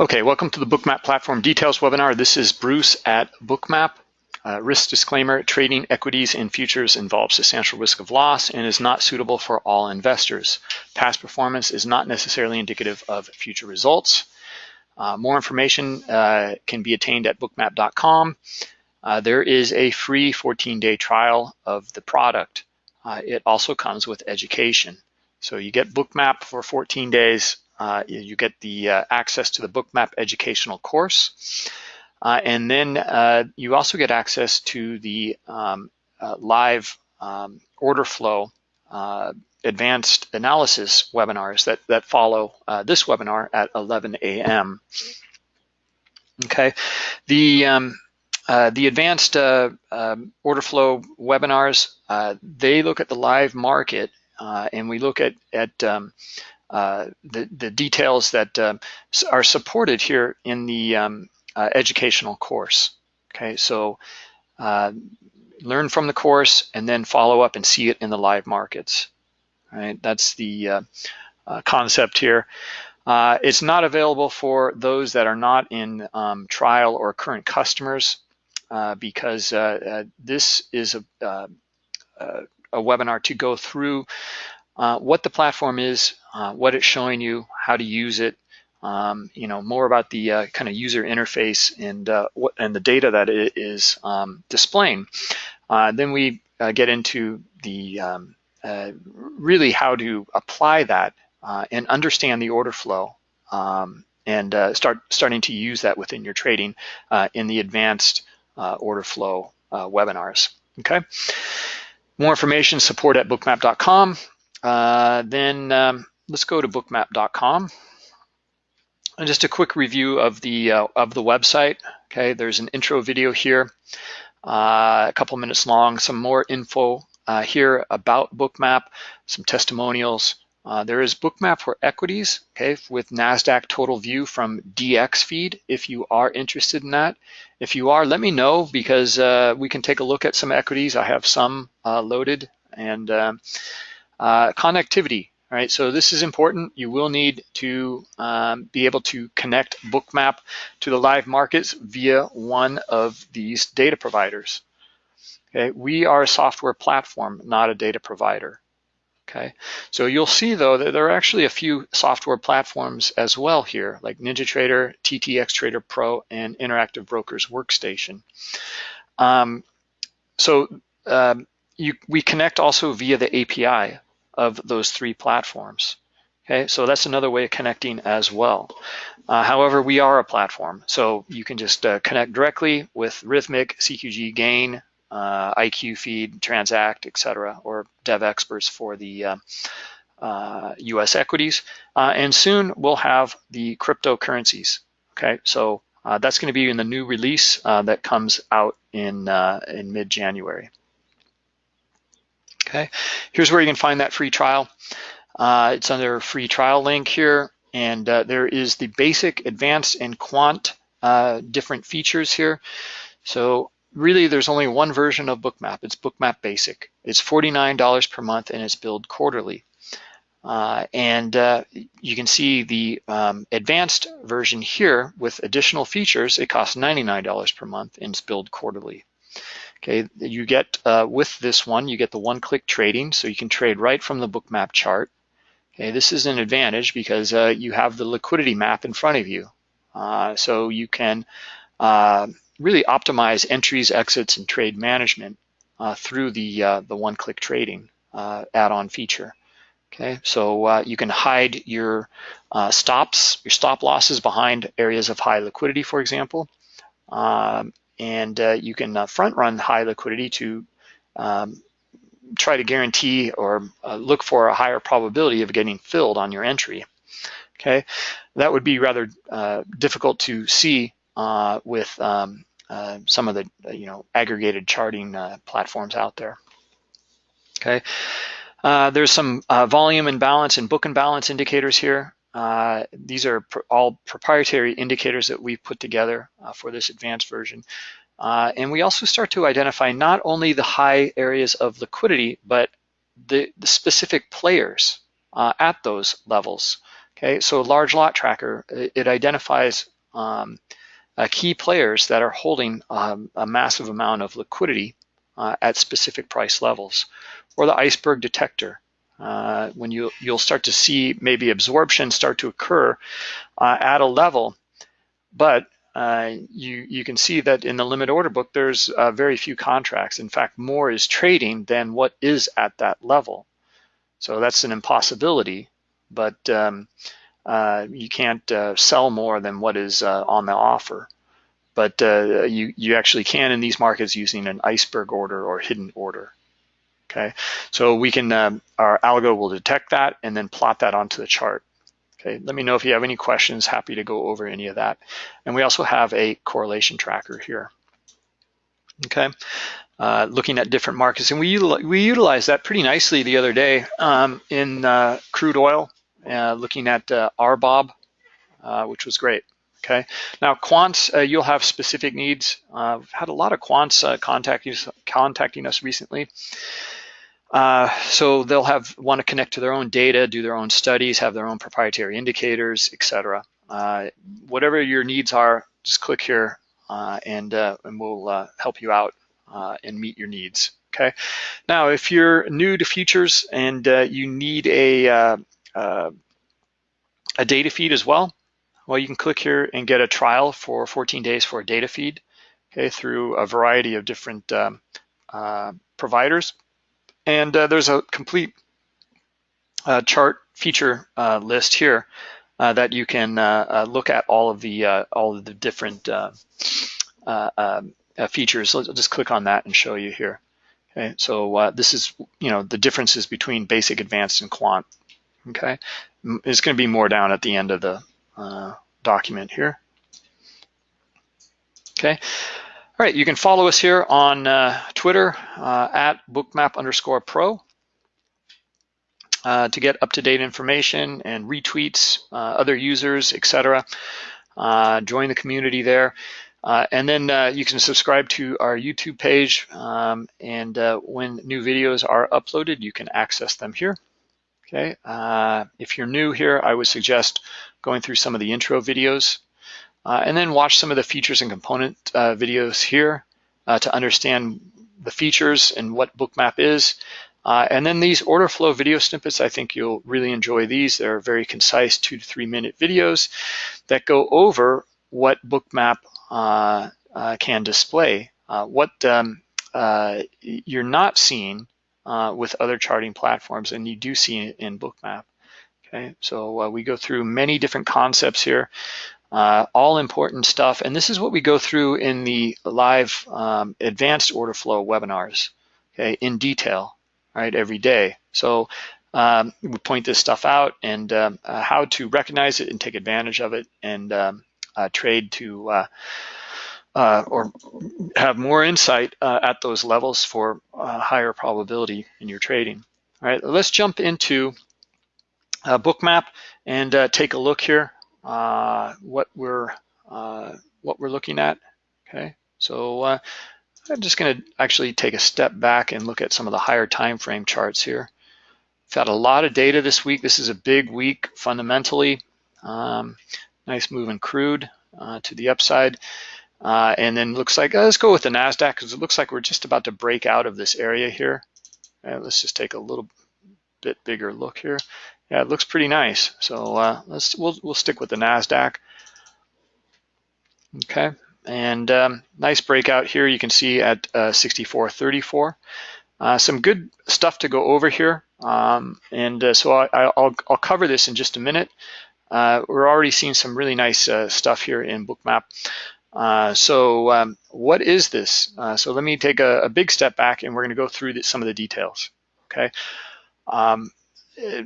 Okay, welcome to the Bookmap Platform Details webinar. This is Bruce at Bookmap. Uh, risk disclaimer, trading equities and futures involves substantial risk of loss and is not suitable for all investors. Past performance is not necessarily indicative of future results. Uh, more information uh, can be attained at bookmap.com. Uh, there is a free 14-day trial of the product. Uh, it also comes with education. So you get Bookmap for 14 days uh, you get the uh, access to the Bookmap educational course. Uh, and then uh, you also get access to the um, uh, live um, order flow uh, advanced analysis webinars that, that follow this webinar at 11 a.m. Okay, the um, the advanced um, order flow webinars, they look at the live market and we look at, at um, uh, the, the details that uh, are supported here in the um, uh, educational course. Okay, so uh, learn from the course and then follow up and see it in the live markets. Right, that's the uh, concept here. it's not available for those that are not in um, trial or current customers because this is a, a webinar to go through uh, what the platform is, uh, what it's showing you, how to use it, um, you know, more about the uh, kind of user interface and uh, what and the data that it is um, displaying. Uh, then we get into the um, really how to apply that and understand the order flow um, and start starting to use that within your trading in the advanced order flow webinars. Okay. More information, support at bookmap.com. Uh, then um, let's go to bookmap.com. And just a quick review of the uh, of the website. Okay, there's an intro video here, uh, a couple minutes long. Some more info uh, here about Bookmap, some testimonials. Uh, there is Bookmap for equities, okay, with NASDAQ total view from DXFeed if you are interested in that. If you are, let me know because uh, we can take a look at some equities. I have some loaded and uh, connectivity, right? So this is important. You will need to um, be able to connect Bookmap to the live markets via one of these data providers. Okay, we are a software platform, not a data provider. Okay, so you'll see though that there are actually a few software platforms as well here, like NinjaTrader, TTX Trader Pro, and Interactive Brokers Workstation. Um, so um, you, we connect also via the API of those three platforms. Okay, so that's another way of connecting as well. Uh, however, we are a platform, so you can just uh, connect directly with Rithmic, CQG Gain, uh, IQ Feed, Transact, etc., or Devexperts for the U.S. Uh, uh, equities. Uh, and soon we'll have the cryptocurrencies. Okay, so that's going to be in the new release that comes out in in mid-January. Okay, here's where you can find that free trial. Uh, it's under free trial link here, and uh, there is the basic, advanced, and quant uh, different features here. So really, there's only one version of Bookmap. It's Bookmap Basic. It's $49 per month, and it's billed quarterly. Uh, and uh, you can see the um, advanced version here with additional features. It costs $99 per month and it's billed quarterly. Okay, you get, uh, with this one, you get the one-click trading, so you can trade right from the bookmap chart. Okay, this is an advantage because uh, you have the liquidity map in front of you. Uh, so you can uh, really optimize entries, exits, and trade management uh, through the, uh, the one-click trading add-on feature. Okay, so you can hide your stops, your stop losses behind areas of high liquidity, for example. Um, and uh, you can uh, front run high liquidity to um, try to guarantee or uh, look for a higher probability of getting filled on your entry. Okay, that would be rather uh, difficult to see uh, with um, uh, some of the you know aggregated charting platforms out there. Okay, there's some volume imbalance and book imbalance indicators here. Uh, these are pr all proprietary indicators that we've put together uh, for this advanced version. Uh, and we also start to identify not only the high areas of liquidity, but the, the specific players uh, at those levels. Okay, so large lot tracker, it, it identifies um, uh, key players that are holding um, a massive amount of liquidity uh, at specific price levels. Or the iceberg detector, uh, when you, you'll start to see maybe absorption start to occur uh, at a level, but uh, you, you can see that in the limit order book, there's uh, very few contracts. In fact, more is trading than what is at that level. So that's an impossibility, but um, uh, you can't uh, sell more than what is on the offer. But you, you actually can in these markets using an iceberg order or hidden order. Okay, so we can, um, our algo will detect that and then plot that onto the chart. Okay, let me know if you have any questions, happy to go over any of that. And we also have a correlation tracker here. Okay, uh, looking at different markets. And we, we utilized that pretty nicely the other day um, in uh, crude oil, uh, looking at uh, RBOB, uh, which was great. Okay, now quants, uh, you'll have specific needs. we've had a lot of quants contacting, contacting us recently. Uh, so they'll have want to connect to their own data, do their own studies, have their own proprietary indicators, etc. Uh, whatever your needs are, just click here uh, and, uh, and we'll uh, help you out and meet your needs. Okay. Now, if you're new to futures and you need a a data feed as well, well, you can click here and get a trial for 14 days for a data feed, okay, through a variety of different um, providers. And uh, there's a complete uh, chart feature uh, list here uh, that you can uh, look at all of the all of the different um, features. Let's just click on that and show you here. Okay, so this is you know the differences between basic, advanced, and quant. Okay, it's going to be more down at the end of the document here. Okay, all right, you can follow us here on uh, Twitter uh, at bookmap underscore pro uh, to get up-to-date information and retweets, uh, other users, etc. Uh, join the community there. Uh, and then you can subscribe to our YouTube page um, and when new videos are uploaded, you can access them here. Okay, if you're new here, I would suggest going through some of the intro videos and then watch some of the features and component uh, videos here uh, to understand the features and what Bookmap is. Uh, and then these order flow video snippets, I think you'll really enjoy these. They're very concise two to three minute videos that go over what Bookmap uh, uh, can display, what um, you're not seeing with other charting platforms and you do see in Bookmap. Okay, so uh, we go through many different concepts here uh, all important stuff. And this is what we go through in the live um, advanced order flow webinars, okay, in detail, right, every day. So um, we point this stuff out and um, uh, how to recognize it and take advantage of it and um, uh, trade to uh, uh, or have more insight uh, at those levels for higher probability in your trading. All right, let's jump into Bookmap and take a look here uh, what we're uh, what we're looking at. Okay, so uh, I'm just going to actually take a step back and look at some of the higher time frame charts here. We've had a lot of data this week. This is a big week fundamentally. Um, nice move in crude uh, to the upside. Uh, and then looks like, uh, let's go with the NASDAQ because it looks like we're just about to break out of this area here. let's just take a little bit bigger look here yeah, it looks pretty nice. So uh, let's we'll we'll stick with the Nasdaq. Okay, and um, nice breakout here. You can see at uh, 64.34. Uh, some good stuff to go over here, um, and uh, so I, will I'll cover this in just a minute. Uh, we're already seeing some really nice uh, stuff here in Bookmap. Uh, so um, what is this? So let me take a, a, big step back and we're going to go through some of the details. Okay. Um,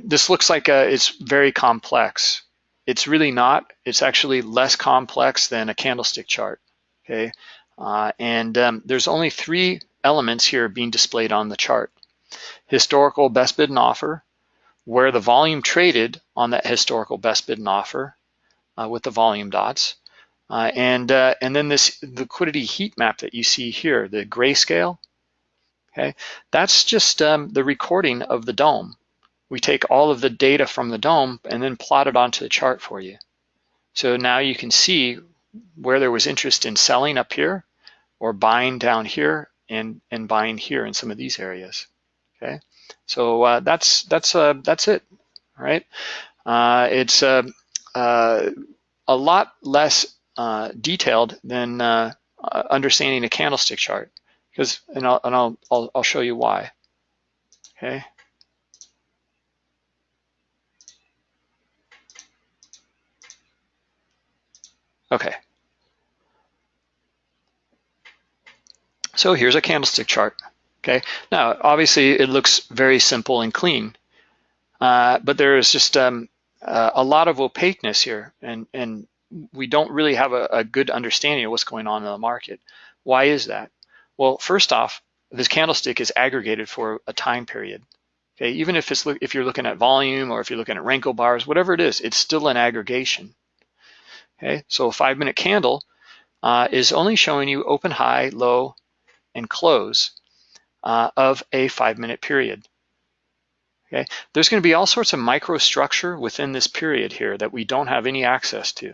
this looks like a, it's very complex. It's really not. It's actually less complex than a candlestick chart, okay? Uh, and um, there's only three elements here being displayed on the chart. Historical best bid and offer, where the volume traded on that historical best bid and offer uh, with the volume dots. Uh, and, uh, and then this liquidity heat map that you see here, the grayscale, okay? That's just um, the recording of the DOM. We take all of the data from the DOM and then plot it onto the chart for you. So now you can see where there was interest in selling up here or buying down here and, and buying here in some of these areas, okay? So uh, that's, that's, uh, that's it, right? Uh, it's uh, uh, a lot less uh, detailed than understanding a candlestick chart because, and, I'll, and I'll, I'll, I'll show you why, okay? Okay. So here's a candlestick chart. Okay. Now, obviously, it looks very simple and clean, uh, but there is just um, uh, a lot of opaqueness here, and and we don't really have a, a, good understanding of what's going on in the market. Why is that? Well, first off, this candlestick is aggregated for a time period. Okay, even if it's if you're looking at volume or if you're looking at Renko bars, whatever it is, it's still an aggregation. Okay, so a five minute candle uh, is only showing you open, high, low, and close uh, of a five minute period. Okay, there's going to be all sorts of microstructure within this period here that we don't have any access to.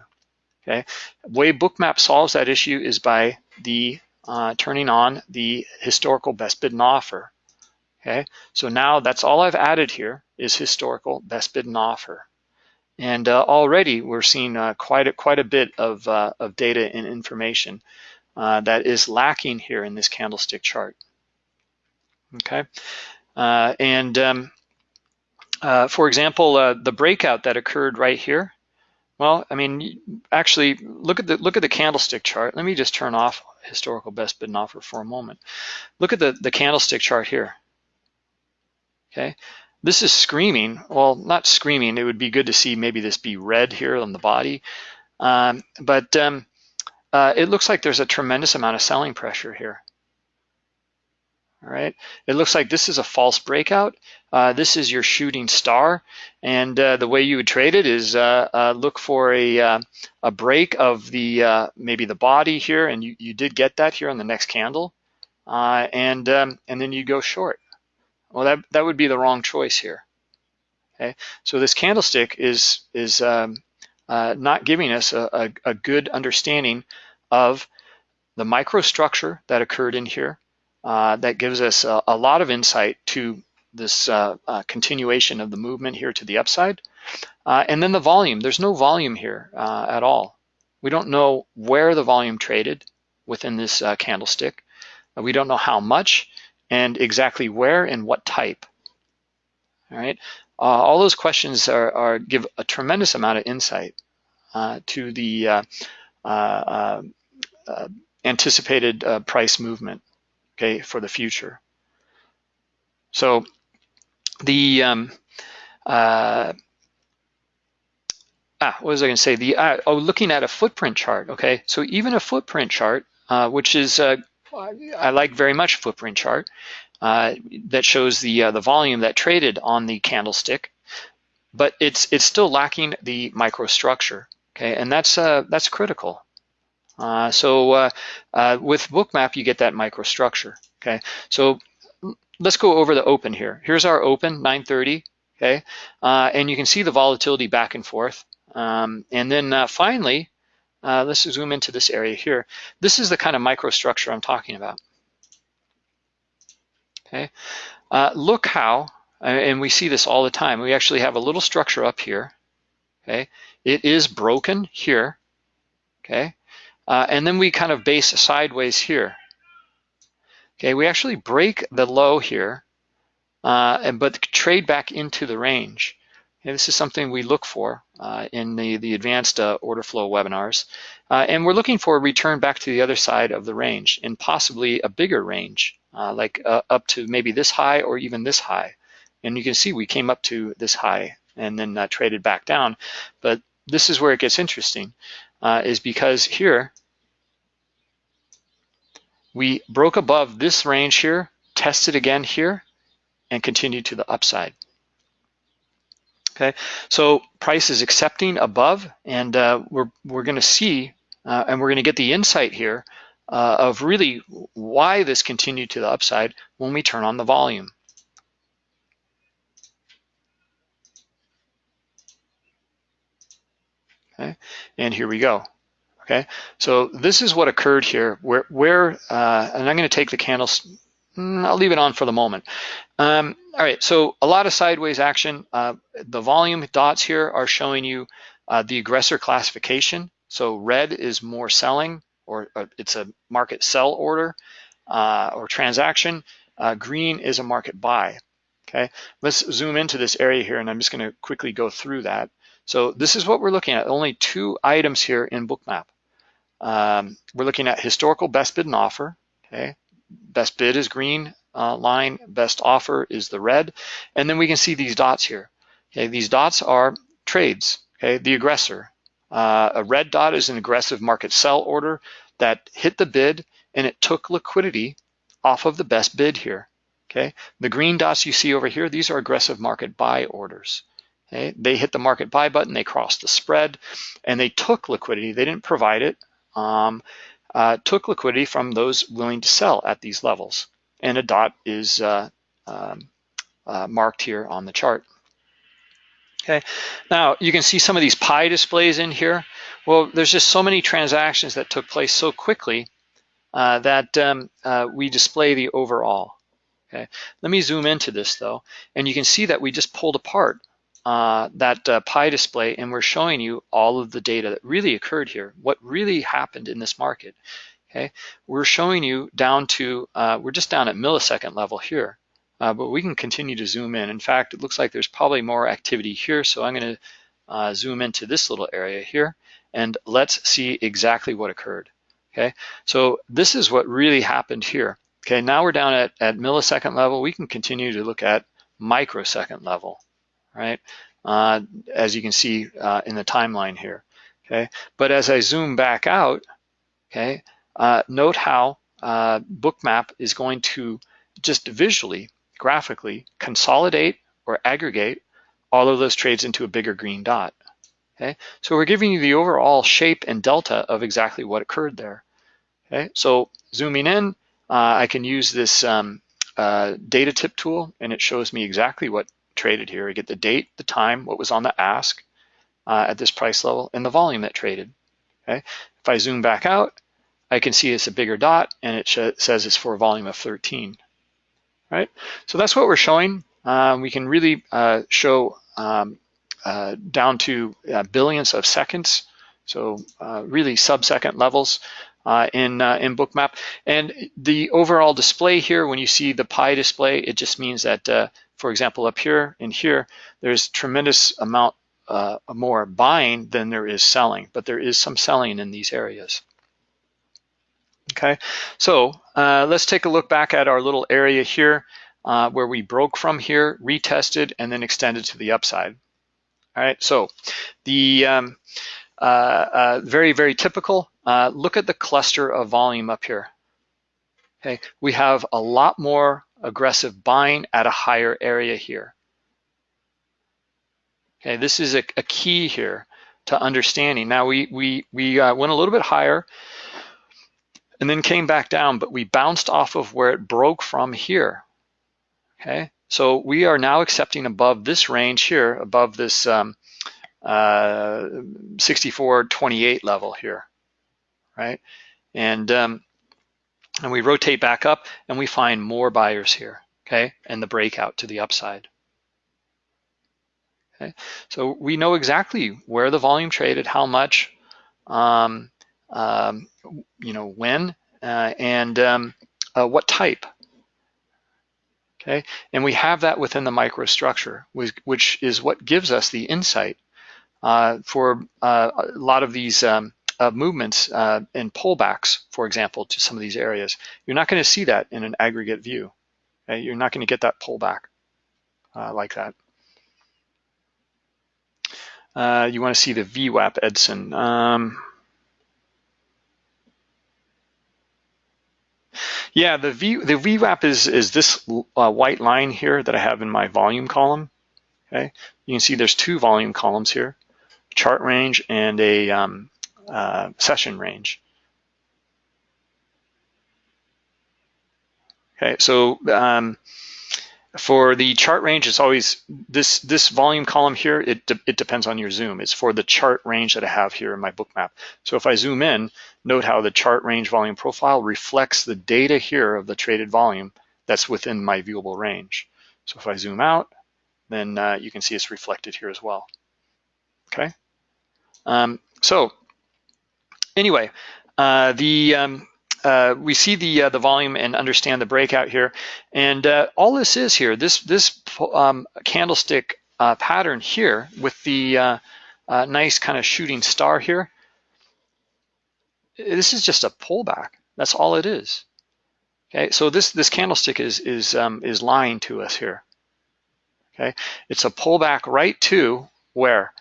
Okay, way Bookmap solves that issue is by the uh, turning on the historical best bid and offer. Okay, so now that's all I've added here is historical best bid and offer. And uh, already we're seeing uh, quite, a, quite a bit of, uh, of data and information uh, that is lacking here in this candlestick chart. Okay, uh, and um, uh, for example, the breakout that occurred right here, well, I mean, actually, look at the look at the candlestick chart. Let me just turn off historical best bid and offer for a moment. Look at the the candlestick chart here. Okay, this is screaming, well, not screaming, it would be good to see maybe this be red here on the body, um, but um, uh, it looks like there's a tremendous amount of selling pressure here. All right, it looks like this is a false breakout. Uh, this is your shooting star, and uh, the way you would trade it is uh, uh, look for a uh, a break of the maybe the body here, and you, you did get that here on the next candle, and um, and then you go short. Well, that, that would be the wrong choice here. Okay, so this candlestick is, is um, uh, not giving us a, a, a, good understanding of the microstructure that occurred in here. Uh, that gives us a, a, lot of insight to this uh, uh continuation of the movement here to the upside. Uh, and then the volume, there's no volume here uh, at all. We don't know where the volume traded within this candlestick. we don't know how much and exactly where and what type. All right, uh, all those questions are, are, give a tremendous amount of insight uh, to the uh, uh, uh anticipated uh, price movement, okay, for the future. So the um, ah, what was I going to say? The oh, looking at a footprint chart. Okay, so even a footprint chart, which is I like very much footprint chart uh, that shows the uh, the volume that traded on the candlestick, but it's it's still lacking the microstructure. Okay, and that's uh, that's critical. Uh, so uh, uh, with Bookmap, you get that microstructure. Okay, so let's go over the open here. Here's our open 930. Okay, and you can see the volatility back and forth. Um, and then finally, uh, let's zoom into this area here. This is the kind of microstructure I'm talking about. Okay, uh, look how, and we see this all the time, we actually have a little structure up here. Okay, it is broken here. Okay, uh, and then we kind of base sideways here. Okay, we actually break the low here, uh, and but trade back into the range. Okay, this is something we look for uh, in the, the advanced uh, order flow webinars. Uh, and we're looking for a return back to the other side of the range and possibly a bigger range, uh, like uh, up to maybe this high or even this high. And you can see we came up to this high and then uh, traded back down. But this is where it gets interesting, is because here, we broke above this range here, tested again here, and continued to the upside. Okay, so price is accepting above, and uh, we're we're going to see, uh, and we're going to get the insight here uh, of really why this continued to the upside when we turn on the volume. Okay, and here we go. Okay, so this is what occurred here, where where, uh, and I'm going to take the candles Mm, I'll leave it on for the moment. Um, all right, so a lot of sideways action. Uh, the volume dots here are showing you uh, the aggressor classification. So red is more selling, or, it's a market sell order uh, or transaction. Uh, green is a market buy. Okay, let's zoom into this area here, and I'm just going to quickly go through that. So this is what we're looking at. Only two items here in Bookmap. Um, we're looking at historical best bid and offer. Okay, best bid is green uh, line, best offer is the red, and then we can see these dots here. Okay, these dots are trades. Okay, the aggressor. Uh, a red dot is an aggressive market sell order that hit the bid and it took liquidity off of the best bid here. Okay, the green dots you see over here, these are aggressive market buy orders. Okay, they hit the market buy button, they crossed the spread, and they took liquidity. They didn't provide it. Um, took liquidity from those willing to sell at these levels. And a dot is uh, um, uh, marked here on the chart. Okay, now you can see some of these pie displays in here. Well, there's just so many transactions that took place so quickly uh, that um, uh, we display the overall. Okay, let me zoom into this though, and you can see that we just pulled apart uh, that uh, pie display and we're showing you all of the data that really occurred here, what really happened in this market. Okay, we're showing you down to, uh, we're just down at millisecond level here, uh, but we can continue to zoom in. In fact, it looks like there's probably more activity here, so I'm gonna uh, zoom into this little area here and let's see exactly what occurred. Okay, so this is what really happened here. Okay, now we're down at, at millisecond level. We can continue to look at microsecond level, right? Uh, as you can see uh, in the timeline here, okay? But as I zoom back out, okay, uh, note how uh, Bookmap is going to just visually, graphically consolidate or aggregate all of those trades into a bigger green dot. Okay, so we're giving you the overall shape and delta of exactly what occurred there. Okay, so zooming in, uh, I can use this um, uh, data tip tool and it shows me exactly what traded here. I get the date, the time, what was on the ask uh, at this price level, and the volume that traded. Okay, if I zoom back out, I can see it's a bigger dot and it says it's for a volume of 13. Right, so that's what we're showing. Um, we can really uh, show um, uh, down to uh, billions of seconds, so uh, really sub-second levels uh, in, uh, in Bookmap. And the overall display here, when you see the pie display, it just means that, uh, for example, up here and here, there's tremendous amount more buying than there is selling, but there is some selling in these areas. Okay, so let's take a look back at our little area here where we broke from here, retested, and then extended to the upside. All right, so the um, uh, uh, very, very typical, uh, look at the cluster of volume up here. Okay, we have a lot more aggressive buying at a higher area here. Okay, this is a, a key here to understanding. Now we, we, we uh, went a little bit higher and then came back down, but we bounced off of where it broke from here. Okay, so we are now accepting above this range here, above this um, uh, 64.28 level here, right? And, um, and we rotate back up and we find more buyers here, okay? And the breakout to the upside. Okay, so we know exactly where the volume traded, how much, um, um, you know, when, uh, and um, uh, what type, okay? And we have that within the microstructure, which is what gives us the insight uh, for uh, a lot of these um, uh, movements uh, and pullbacks, for example, to some of these areas. You're not gonna see that in an aggregate view. Okay? You're not gonna get that pullback uh, like that. Uh, you wanna see the VWAP Edson. Um, Yeah, the V the VWAP is is this uh, white line here that I have in my volume column. Okay, you can see there's two volume columns here, chart range and a um, uh, session range. Okay, so um, for the chart range, it's always this this volume column here. It de it depends on your zoom. It's for the chart range that I have here in my Bookmap. So if I zoom in, note how the chart range volume profile reflects the data here of the traded volume that's within my viewable range. So if I zoom out, then uh, you can see it's reflected here as well. Okay. Um, so anyway, uh, the um, uh, we see the uh, the volume and understand the breakout here. And uh, all this is here, this this um, candlestick uh, pattern here with the uh, nice kind of shooting star here, this is just a pullback. That's all it is. Okay, so this this candlestick is is um, is lying to us here. Okay, it's a pullback right to where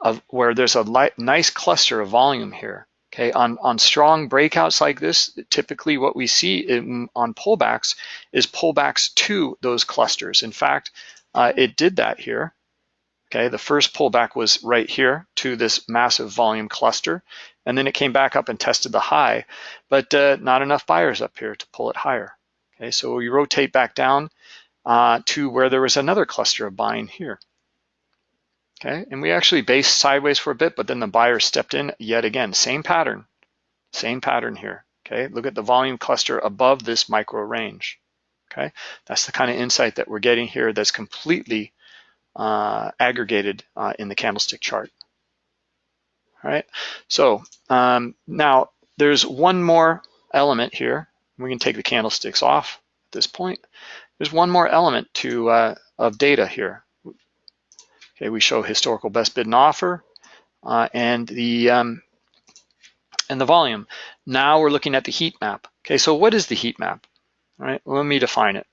of where there's a light, nice cluster of volume here. Okay, on, on strong breakouts like this, typically what we see in, on pullbacks is pullbacks to those clusters. In fact, uh, it did that here. Okay, the first pullback was right here to this massive volume cluster, and then it came back up and tested the high, but uh, not enough buyers up here to pull it higher. Okay, so we rotate back down uh, to where there was another cluster of buying here. Okay, and we actually based sideways for a bit, but then the buyer stepped in yet again. Same pattern, same pattern here. Okay, look at the volume cluster above this micro range. Okay, that's the kind of insight that we're getting here that's completely uh, aggregated uh, in the candlestick chart. All right, so um, now there's one more element here. We can take the candlesticks off at this point. There's one more element to uh, of data here. Okay, we show historical best bid and offer uh, and the um, and the volume. Now we're looking at the heat map. Okay, so what is the heat map? All right, let me define it.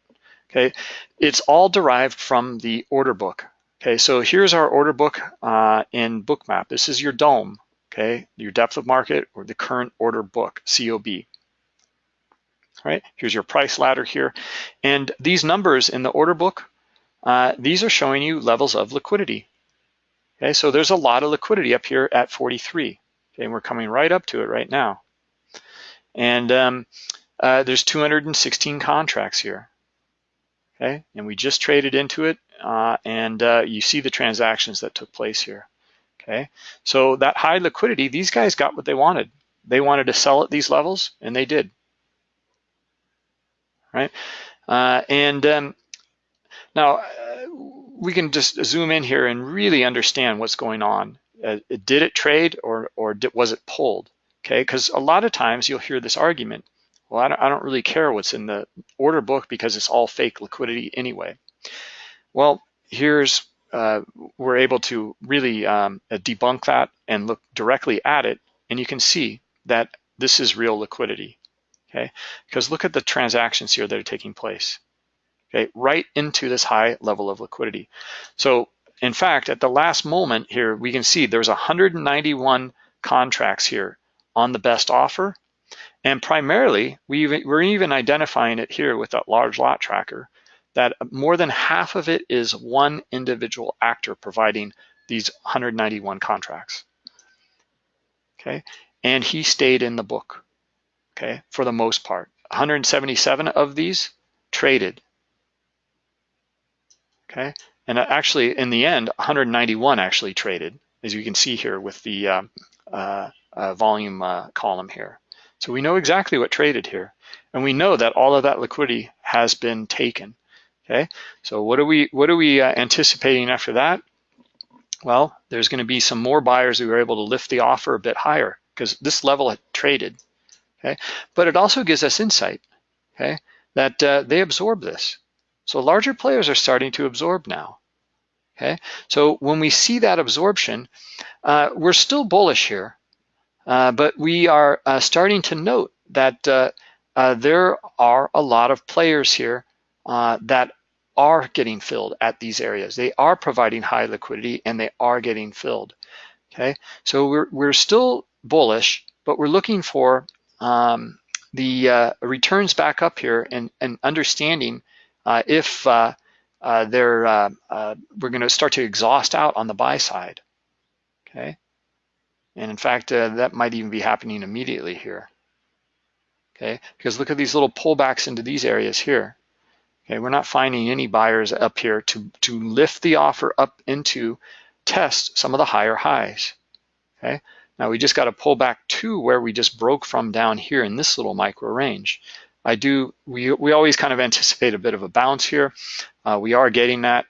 Okay, it's all derived from the order book. Okay, so here's our order book uh, in Bookmap. This is your DOM, okay, your depth of market or the current order book, COB. All right, here's your price ladder here. And these numbers in the order book uh, these are showing you levels of liquidity. Okay, so there's a lot of liquidity up here at 43. Okay, and we're coming right up to it right now. And um, uh, there's 216 contracts here. Okay, and we just traded into it, uh, and uh, you see the transactions that took place here. Okay, so that high liquidity, these guys got what they wanted. They wanted to sell at these levels, and they did. Right, uh, and um, now, uh, we can just zoom in here and really understand what's going on. Uh, did it trade or, or did, was it pulled? Okay, because a lot of times you'll hear this argument, well, I don't, I don't really care what's in the order book because it's all fake liquidity anyway. Well, here's, uh, we're able to really um, uh, debunk that and look directly at it, and you can see that this is real liquidity, okay? Because look at the transactions here that are taking place okay, right into this high level of liquidity. So in fact, at the last moment here, we can see there's 191 contracts here on the best offer. And primarily, we we're even identifying it here with that large lot tracker, that more than half of it is one individual actor providing these 191 contracts. Okay, and he stayed in the book, okay, for the most part. 177 of these traded okay? And actually, in the end, 191 actually traded, as you can see here with the uh, uh, uh, volume uh, column here. So we know exactly what traded here. And we know that all of that liquidity has been taken, okay? So what are we, what are we uh, anticipating after that? Well, there's gonna be some more buyers who are able to lift the offer a bit higher because this level had traded, okay? But it also gives us insight, okay? That uh, they absorb this. So larger players are starting to absorb now. Okay, so when we see that absorption, uh, we're still bullish here, uh, but we are uh, starting to note that uh, uh, there are a lot of players here uh, that are getting filled at these areas. They are providing high liquidity and they are getting filled. Okay, so we're we're still bullish, but we're looking for um, the returns back up here and, and understanding if uh, uh, they're, we're going to start to exhaust out on the buy side, okay? And in fact, that might even be happening immediately here, okay? Because look at these little pullbacks into these areas here, Okay, we're not finding any buyers up here to, to lift the offer up into test some of the higher highs. Okay, now we just got to pull back to where we just broke from down here in this little micro range. I do, we, we always kind of anticipate a bit of a bounce here. Uh, we are getting that,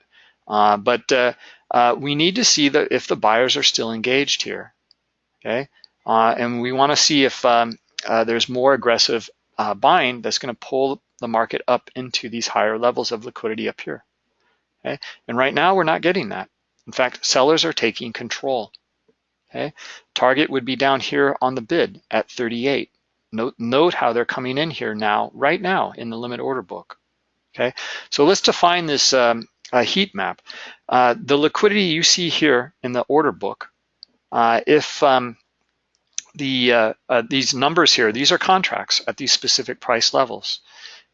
uh, but uh, uh we need to see that if the buyers are still engaged here, okay? Uh, and we wanna see if um, there's more aggressive buying that's gonna pull the market up into these higher levels of liquidity up here. Okay? And right now we're not getting that. In fact, sellers are taking control. Okay? Target would be down here on the bid at 38. Note, note how they're coming in here now, right now in the limit order book. Okay, so let's define this um, heat map. Uh, the liquidity you see here in the order book, uh, if um, the uh, uh these numbers here, these are contracts at these specific price levels.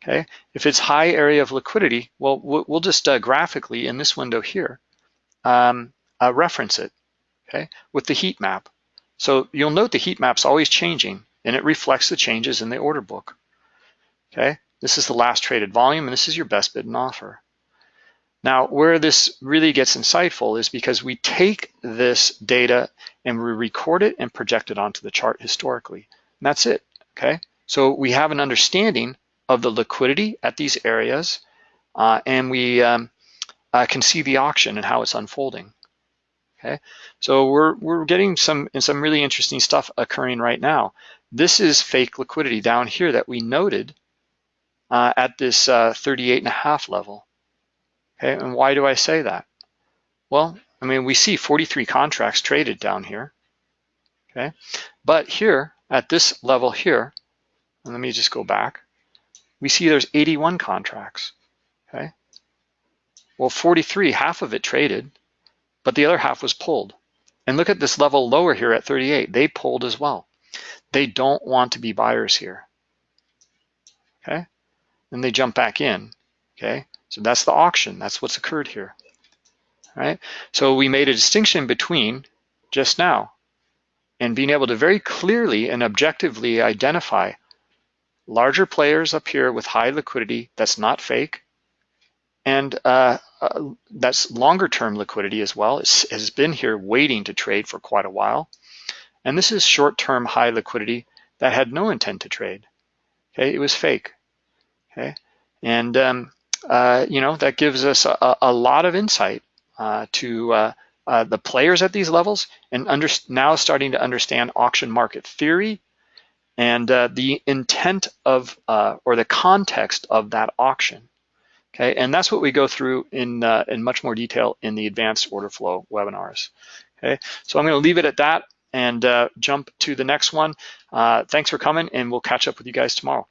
Okay, if it's high area of liquidity, well, we'll just uh, graphically in this window here um, uh, reference it, okay, with the heat map. So you'll note the heat map's always changing and it reflects the changes in the order book, okay? This is the last traded volume and this is your best bid and offer. Now, where this really gets insightful is because we take this data and we record it and project it onto the chart historically. And that's it, okay? So we have an understanding of the liquidity at these areas, uh, and we um, uh, can see the auction and how it's unfolding. Okay, so we're we're getting some some really interesting stuff occurring right now. This is fake liquidity down here that we noted uh, at this uh, 38 and a half level. Okay, and why do I say that? Well, I mean we see 43 contracts traded down here. Okay, but here at this level here, and let me just go back we see there's 81 contracts, okay? Well, 43, half of it traded, but the other half was pulled. And look at this level lower here at 38, they pulled as well. They don't want to be buyers here, okay? Then they jump back in, okay? So that's the auction, that's what's occurred here, all right? So we made a distinction between just now and being able to very clearly and objectively identify larger players up here with high liquidity that's not fake, and uh, uh, that's longer term liquidity as well. It has been here waiting to trade for quite a while. And this is short term high liquidity that had no intent to trade. Okay, it was fake. Okay, and um, uh, you know that gives us a, a lot of insight uh, to uh, uh, the players at these levels and under, now starting to understand auction market theory and uh, the intent of uh, or the context of that auction. Okay, and that's what we go through in in much more detail in the advanced order flow webinars. Okay, so I'm going to leave it at that and uh, jump to the next one. Uh, thanks for coming, and we'll catch up with you guys tomorrow.